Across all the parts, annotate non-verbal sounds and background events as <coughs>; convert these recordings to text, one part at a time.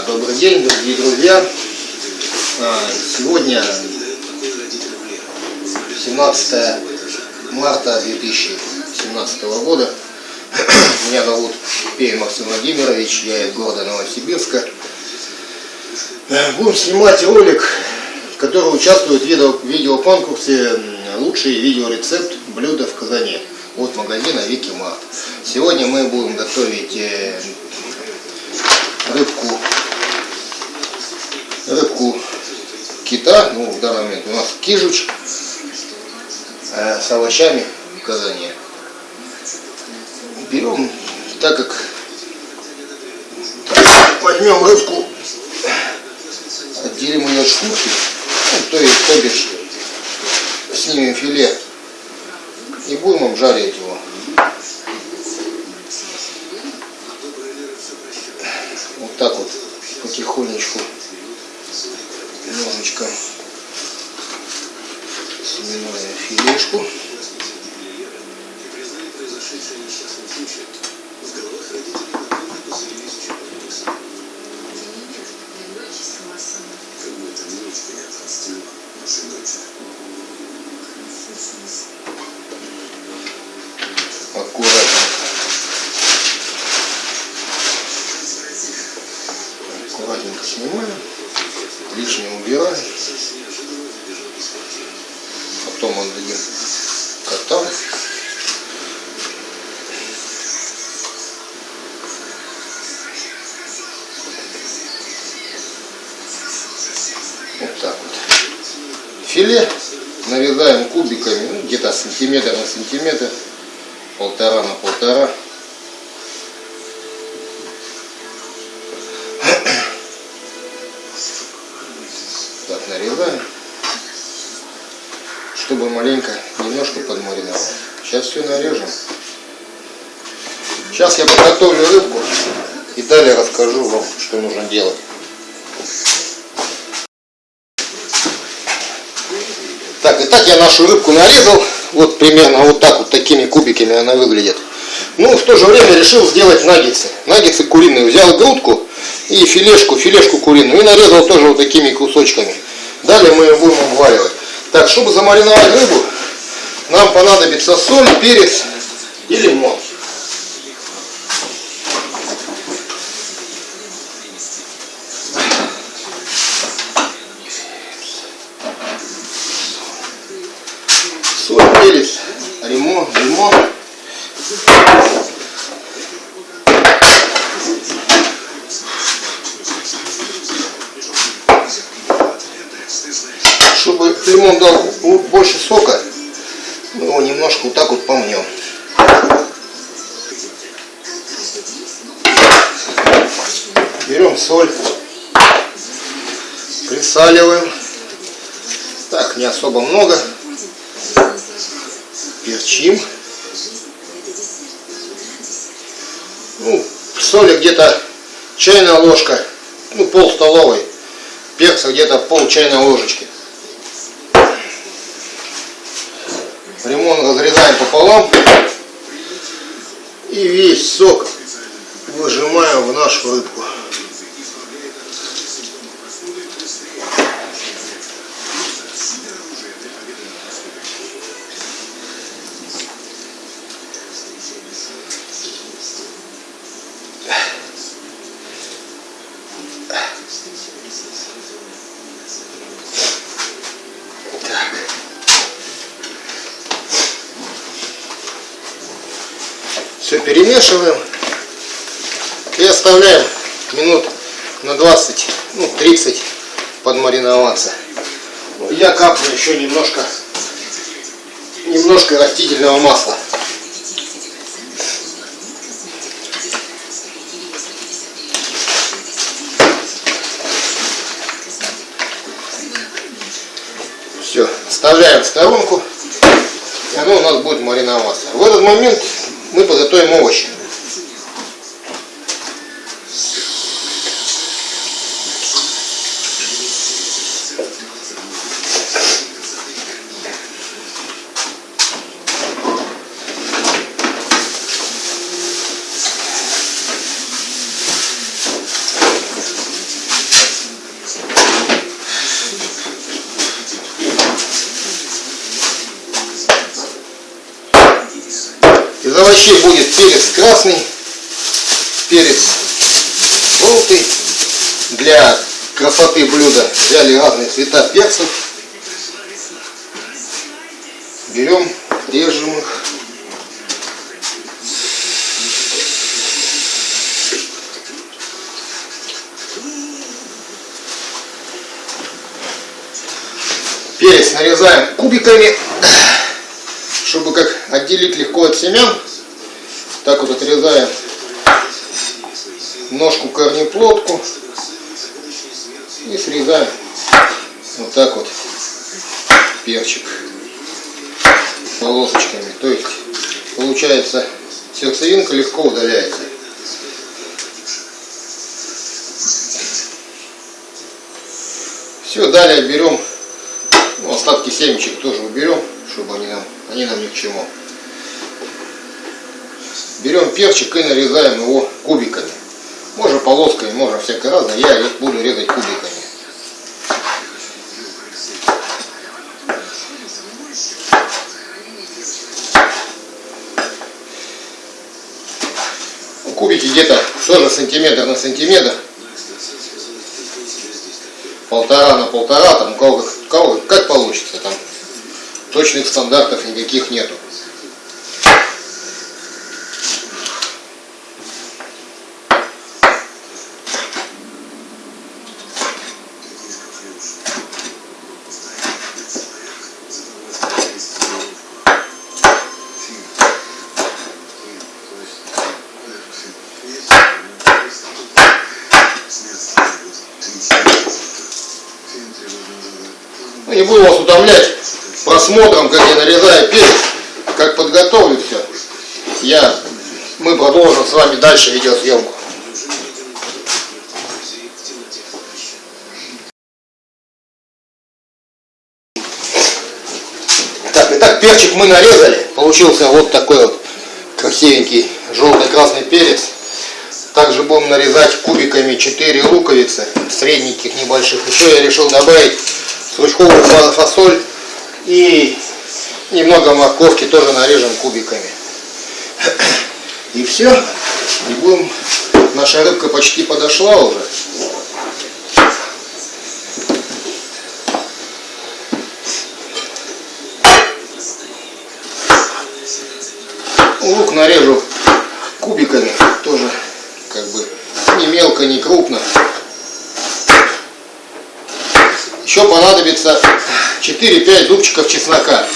Добрый день, дорогие друзья. А, сегодня 17 марта 2017 года. <coughs> Меня зовут Пей Максим Владимирович, я из города Новосибирска. Э, будем снимать ролик, который участвует в видео, видеоконкурсе «Лучший видеорецепт блюда в казане» от магазина Вики Март. Сегодня мы будем готовить э, рыбку, рыбку кита, ну в данный момент у нас кижуч э, с овощами в казане. Берем, так как возьмем рыбку, отделим ее от шкурки, ну, то есть, то бишь, снимем филе и будем обжаривать его. Вот так вот, потихонечку, немножечко свиную филешку. Нарезаем, чтобы маленько, немножко подмариновать. Сейчас все нарежем. Сейчас я подготовлю рыбку и далее расскажу вам, что нужно делать. Так, итак, я нашу рыбку нарезал. Вот примерно вот так вот такими кубиками она выглядит. Ну, в то же время решил сделать наггетсы. Наггетсы куриные. Взял грудку и филешку, филешку куриную. И нарезал тоже вот такими кусочками. Далее мы ее будем обваливать. Так, чтобы замариновать рыбу, нам понадобится соль, перец и лимон. соль, перец, лимон, лимон. Чтобы лимон дал больше сока, мы его немножко вот так вот помнем. Берем соль, присаливаем. Так, не особо много перчим. Ну, соли где-то чайная ложка, ну, пол столовой. Перца где-то пол чайной ложечки. Лимон разрезаем пополам. И весь сок выжимаем в нашу рыбку. Все перемешиваем и оставляем минут на 20, ну 30 подмариноваться. Я капну еще немножко, немножко растительного масла. Все, вставляем в сторонку, и оно у нас будет мариноваться. В этот момент мы подготовим овощи. овощей будет перец красный, перец желтый. Для красоты блюда взяли разные цвета перцев. Берем, режем их. Перец нарезаем кубиками, чтобы как отделить легко от семян. Так вот отрезаем ножку корнеплодку и срезаем вот так вот перчик полосочками. То есть получается сердцевинка легко удаляется. Все, далее берем ну, остатки семечек тоже уберем, чтобы они нам, они нам ни к чему. Берем перчик и нарезаем его кубиками. Полосками, можно всякое разное. Я буду резать кубиками. Ну, кубики где-то тоже сантиметр на сантиметр. Полтора на полтора, там у кого, у кого как получится там. Точных стандартов никаких нету. Утомлять просмотром, как я нарезаю перец, как подготовлю все. Я, мы продолжим с вами дальше видеосъемку. Так, итак, перчик мы нарезали. Получился вот такой вот красивенький желто-красный перец. Также будем нарезать кубиками 4 луковицы, средненьких, небольших. Еще я решил добавить стручковую фасоль и немного морковки тоже нарежем кубиками. И все. И будем... Наша рыбка почти подошла уже. Лук нарежу кубиками, тоже как бы не мелко, не крупно. Еще понадобится 4-5 зубчиков чеснока.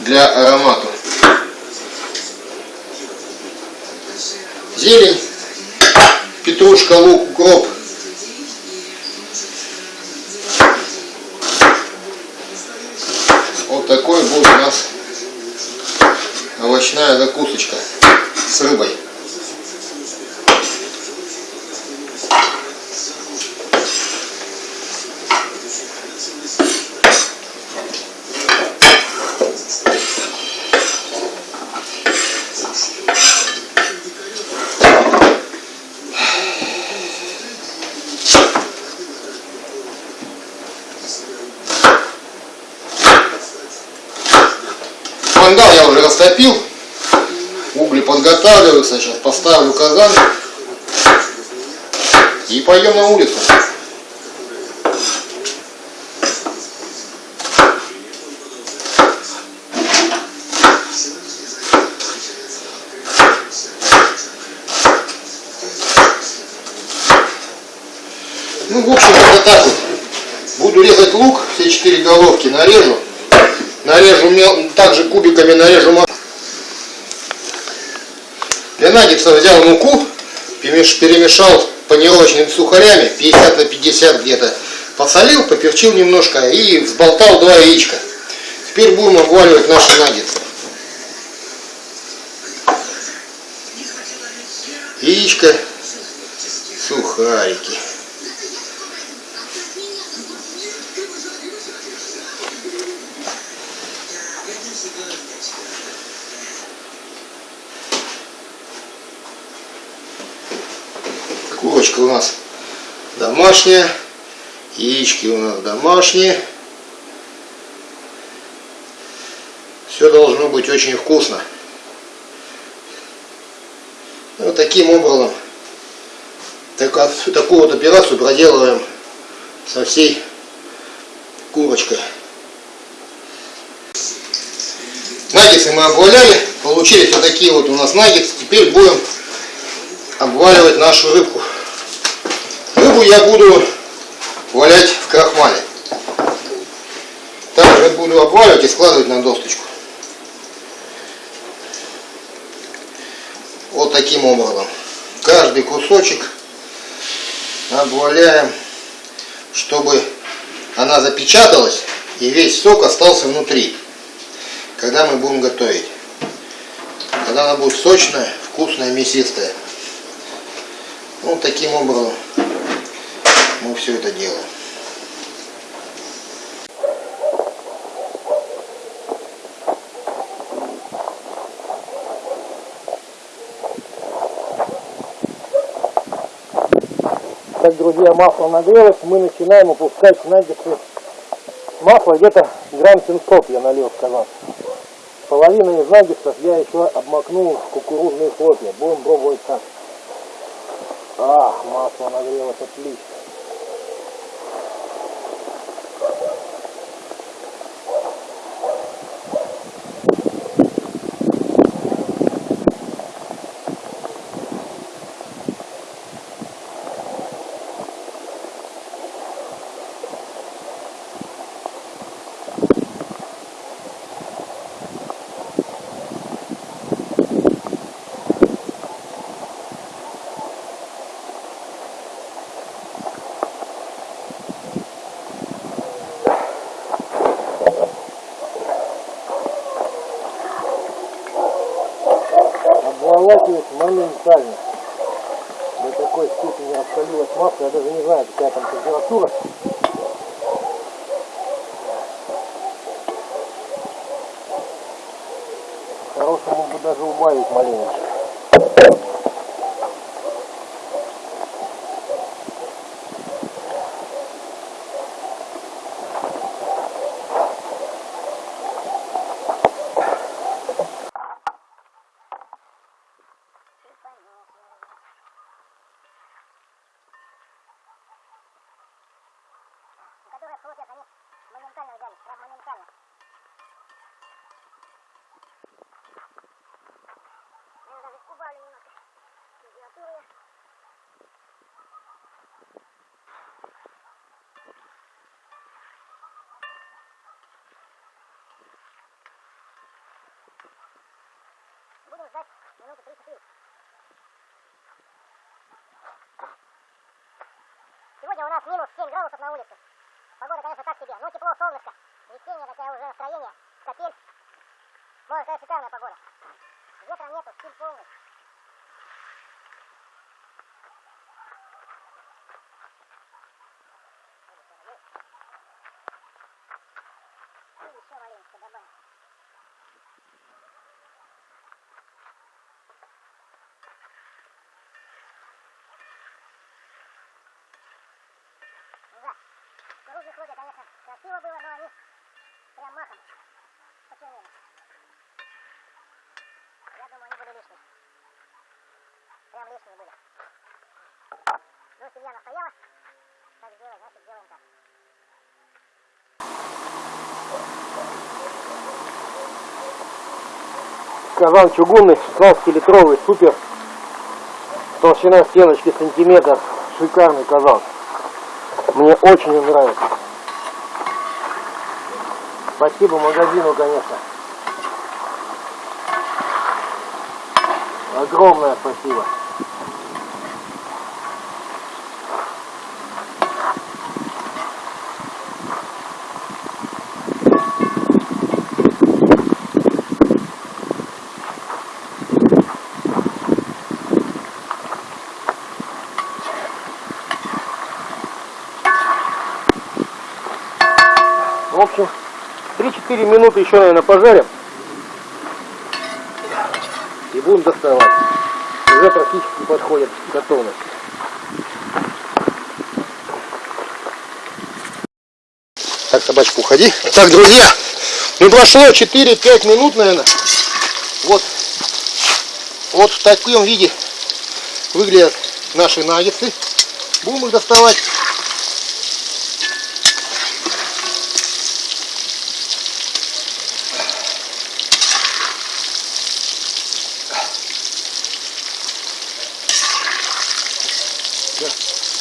Для аромата. Зелень, петрушка, лук, укроп. Вот такой будет у нас овощная закусочка с рыбой. Мангал я уже растопил. Угли подготавливаются. Сейчас поставлю казан. И пойдем на улицу. Ну, в общем, вот так вот. Буду резать лук, все четыре головки нарежу. Нарежу мел... также кубиками нарежу Наггетса взял муку, перемешал панировочными сухарями, 50 на 50 где-то. Посолил, поперчил немножко и взболтал два яичка. Теперь будем обваливать наши наггетсы. Яичко, сухарики. картошка у нас домашняя, яички у нас домашние. Все должно быть очень вкусно. Ну, вот таким образом так, такую вот операцию проделываем со всей курочкой. Наггетсы мы обваляли, получились вот такие вот у нас наггетсы. Теперь будем обваливать нашу рыбку. Рыбу я буду валять в крахмале. Также буду обваливать и складывать на досточку. Вот таким образом. Каждый кусочек обваляем, чтобы она запечаталась и весь сок остался внутри, когда мы будем готовить. Когда она будет сочная, вкусная, мясистая. Вот таким образом мы все это делаем. Так, друзья, масло нагрелось, мы начинаем опускать наггетсы. Масло где-то грамм 700 я налил в казан. Половину из наггетсов я еще обмакнул в кукурузные хлопья. Будем пробовать так. Ах, масло нагрелось отлично. Обволакивать моментально. До такой степени раскалилось масло, я даже не знаю, какая там температура. Хорошему бы даже убавить маленько. Которые хлопья, они моментально взяли, прям моментально. Я даже убавлю немножко температуру. Будем ждать минуты 3-4. Сегодня у нас минус 7 градусов на улице. Погода, конечно, так себе. Ну, тепло, солнышко. Весеннее такое уже настроение. Капель. Может, такая шикарная погода. Ветра нету, стиль полный. И еще маленько добавим. Да. Кукурузные хлопья, конечно, красиво было, но они прям махом почернели. Я думаю, они были лишние. Прям лишние были. Ну, семья настояла. Так сделать, значит, делаем так. Казан чугунный, 16-литровый, супер. Толщина стеночки сантиметр. Шикарный казан. Мне очень нравится. Спасибо магазину, конечно. Огромное спасибо. В общем, 3-4 минуты еще, наверное, пожарим. И будем доставать. Уже практически подходит готовность. Так, собачка, уходи. Так, друзья, Ну прошло 4-5 минут, наверное. Вот. Вот в таком виде выглядят наши наггетсы. Будем их доставать.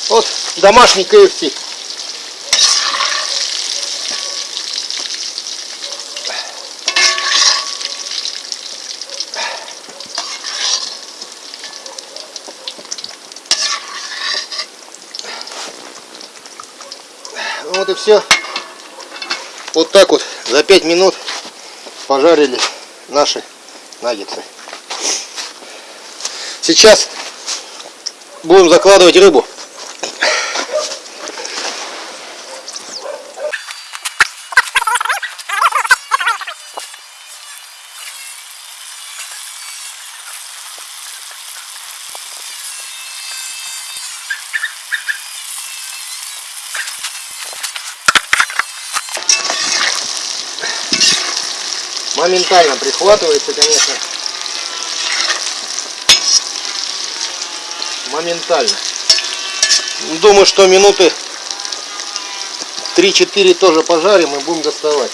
Вот домашний KFC. Вот и все. Вот так вот за 5 минут пожарили наши наггетсы. Сейчас будем закладывать рыбу. Прихватывается, конечно. Моментально. Думаю, что минуты 3-4 тоже пожарим и будем доставать.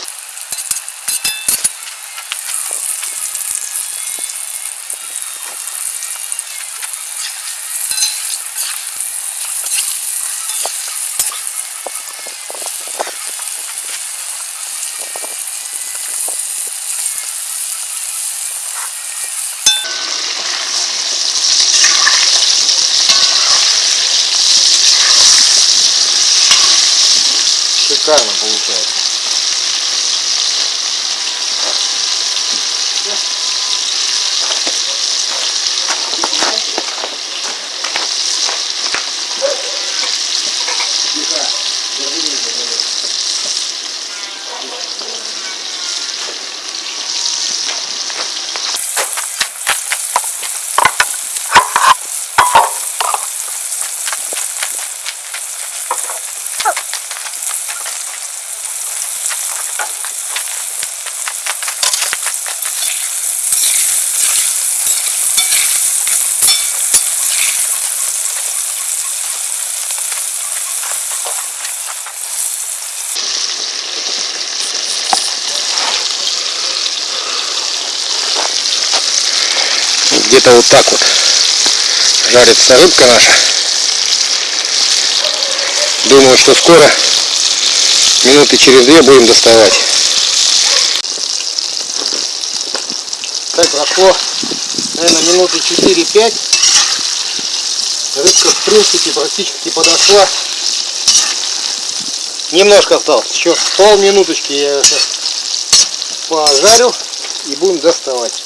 Где-то вот так вот жарится рыбка наша. Думаю, что скоро, минуты через две будем доставать. Так, прошло, наверное, минуты 4-5. Рыбка, в принципе, практически подошла. Немножко осталось, еще полминуточки я сейчас пожарю и будем доставать.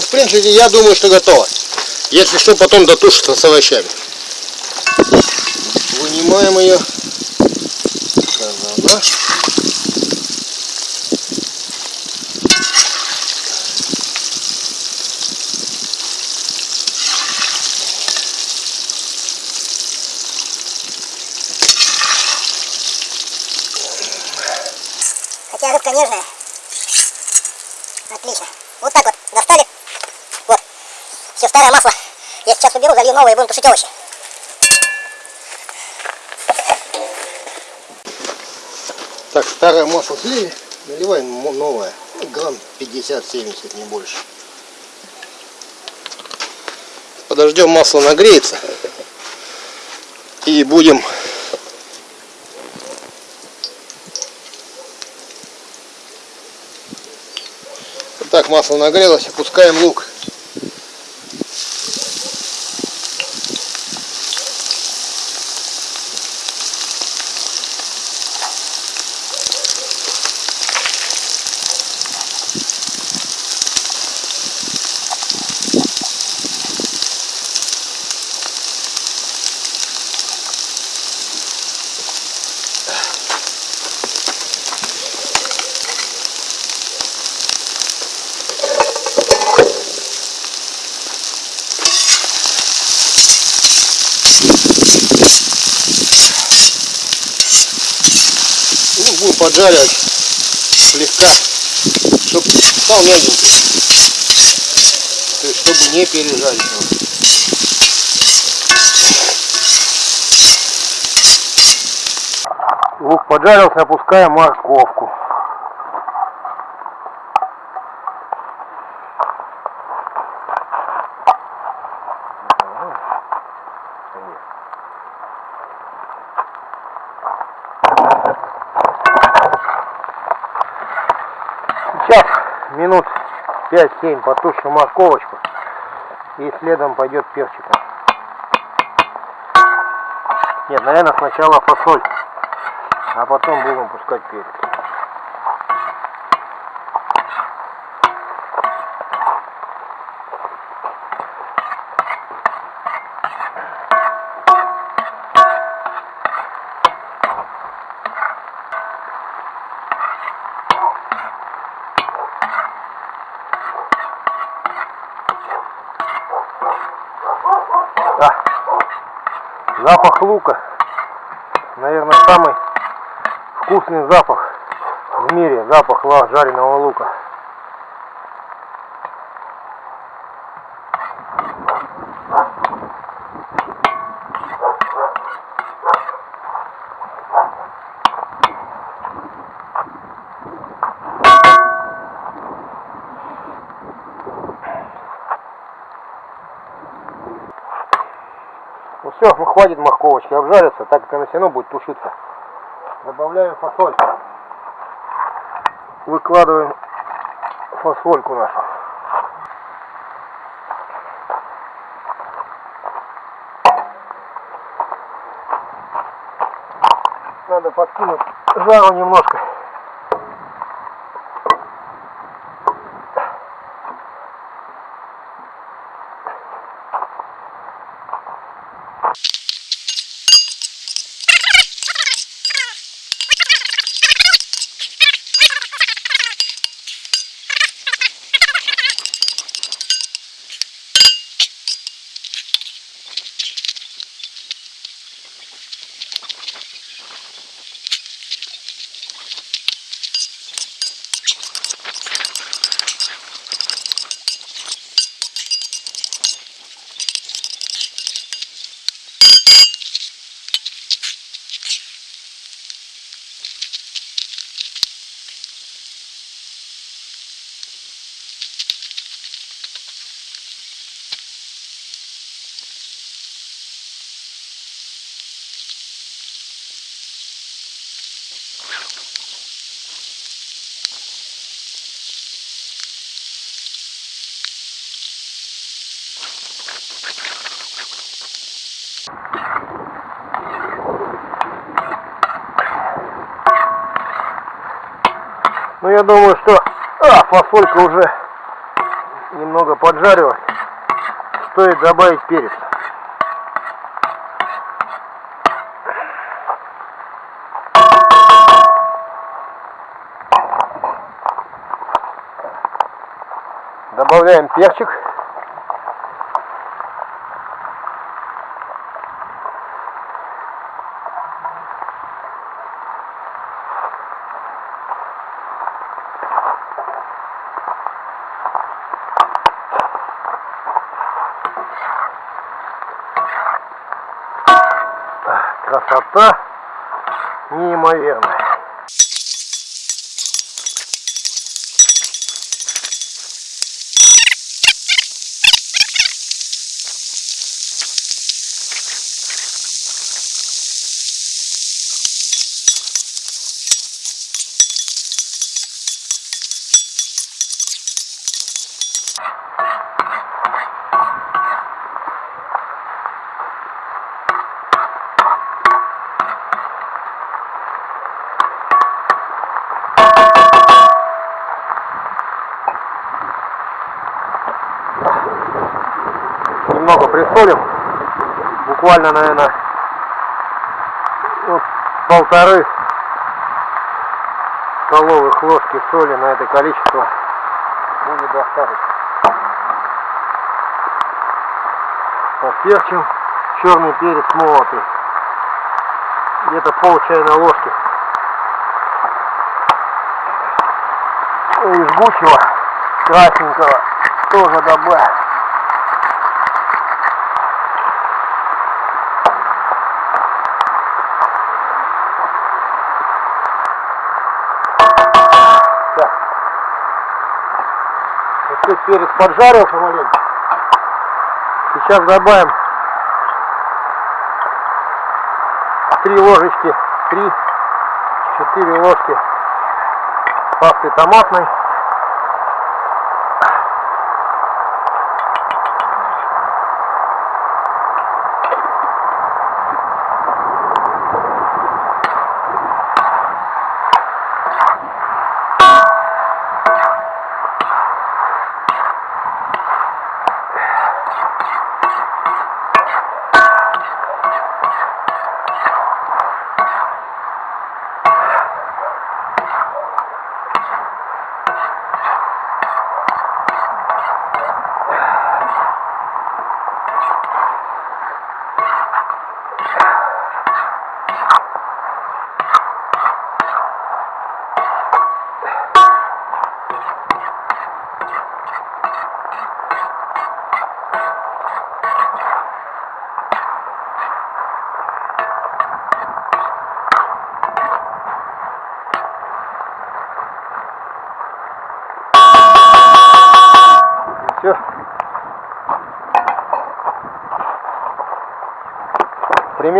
В принципе, я думаю, что готово. Если что, потом дотушится с овощами. Вынимаем ее. Казана. Хотя рыбка нежная. Отлично. Вот так вот достали. Вот. Все, старое масло. Я и будем тушить овощи. Так, старое масло слили. Наливаем новое. Грамм 50-70, не больше. Подождем масло нагреется. И будем так масло нагрелось, опускаем лук. Будем поджаривать слегка, чтобы стал мягенький. То есть, чтобы не пережарить его. Лук поджарился, опускаем морковку. Сейчас минут 5-7 потушим морковочку и следом пойдет перчиком. Нет, наверное, сначала фасоль, а потом будем пускать перец. А, запах лука, наверное, самый вкусный запах в мире, запах жареного лука. Ну все, ну хватит морковочки обжариться, так как она все равно будет тушиться. Добавляем фасоль. Выкладываем фасольку нашу. Надо подкинуть жару немножко. Ну я думаю, что а, фасолька уже немного поджарилась. Стоит добавить перец. Добавляем перчик. Красота неимоверная. Немного присолим. Буквально, наверное, ну, полторы столовых ложки соли на это количество будет достаточно. Поперчим. Черный перец молотый. Где-то пол чайной ложки. И жгучего красненького тоже добавим. Так. Вот тут перец поджарился маленько. Сейчас добавим три ложечки, три, четыре ложки пасты томатной.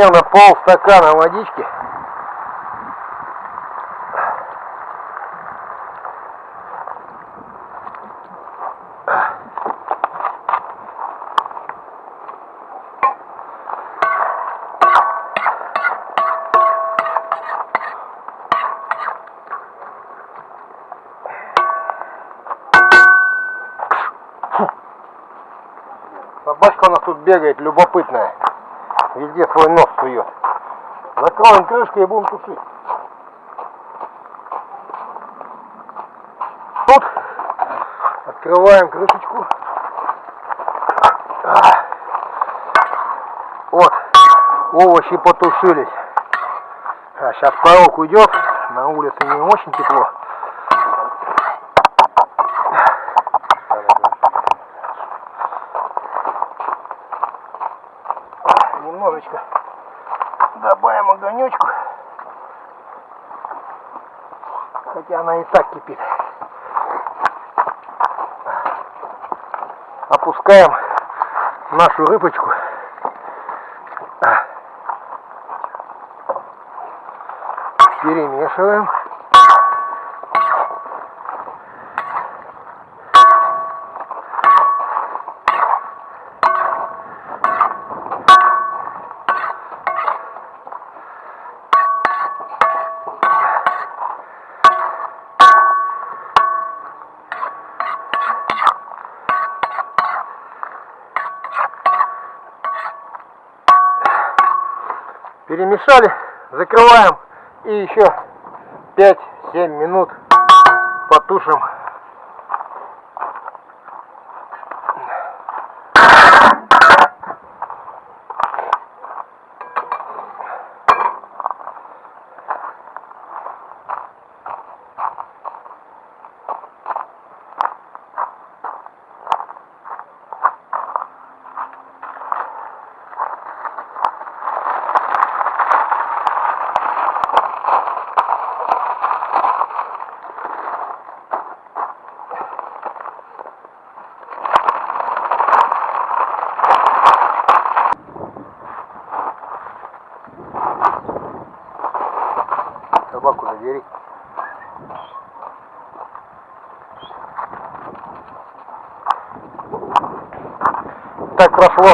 Примерно пол стакана водички. Собачка у нас тут бегает, любопытная. Везде свой нос сует. Закроем крышкой и будем тушить. Тут открываем крышечку. Вот, овощи потушились. А, сейчас порог уйдет, на улице не очень тепло. немножечко добавим огонечку. Хотя она и так кипит. Опускаем нашу рыбочку. Перемешиваем. Перемешали, закрываем и еще 5-7 минут потушим. Прошло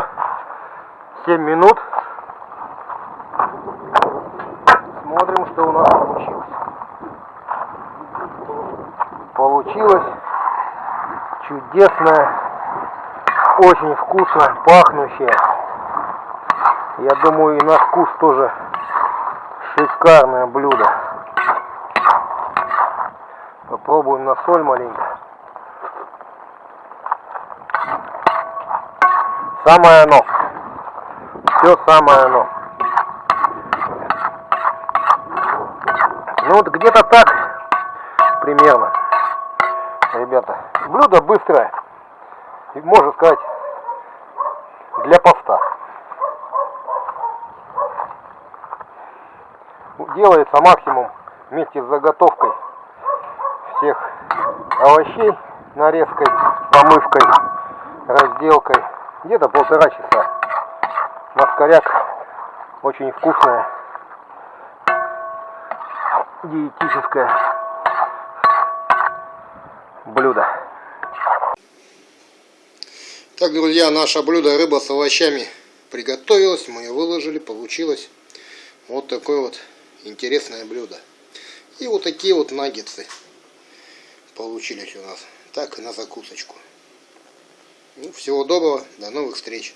7 минут. Смотрим, что у нас получилось. Получилось чудесное, очень вкусно пахнущее. Я думаю, и на вкус тоже шикарное блюдо. Попробуем на соль маленько. Самое оно. Все самое оно. Ну вот где-то так примерно. ребята. Блюдо быстрое. И можно сказать, для поста. Делается максимум вместе с заготовкой всех овощей, нарезкой, помывкой, разделкой. Где-то полтора часа. Маскаряк очень вкусное, диетическое блюдо. Так, друзья, наше блюдо рыба с овощами приготовилось. Мы ее выложили, получилось вот такое вот интересное блюдо. И вот такие вот наггетсы получились у нас. Так и на закусочку. Ну, всего доброго, до новых встреч.